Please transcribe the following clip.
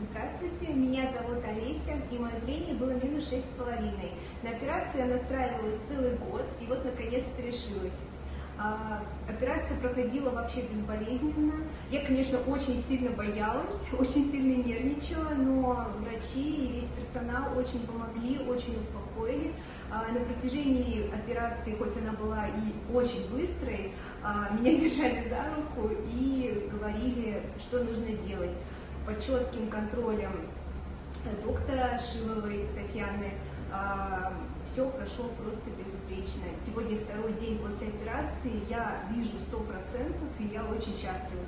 Здравствуйте, меня зовут Олеся, и мое зрение было минус шесть с половиной. На операцию я настраивалась целый год, и вот наконец-то решилась. А, операция проходила вообще безболезненно. Я, конечно, очень сильно боялась, очень сильно нервничала, но врачи и весь персонал очень помогли, очень успокоили. А, на протяжении операции, хоть она была и очень быстрой, а, меня держали за руку и говорили, что нужно делать. Под четким контролем доктора Шиловой Татьяны а, все прошло просто безупречно. Сегодня второй день после операции, я вижу сто процентов, и я очень счастлива.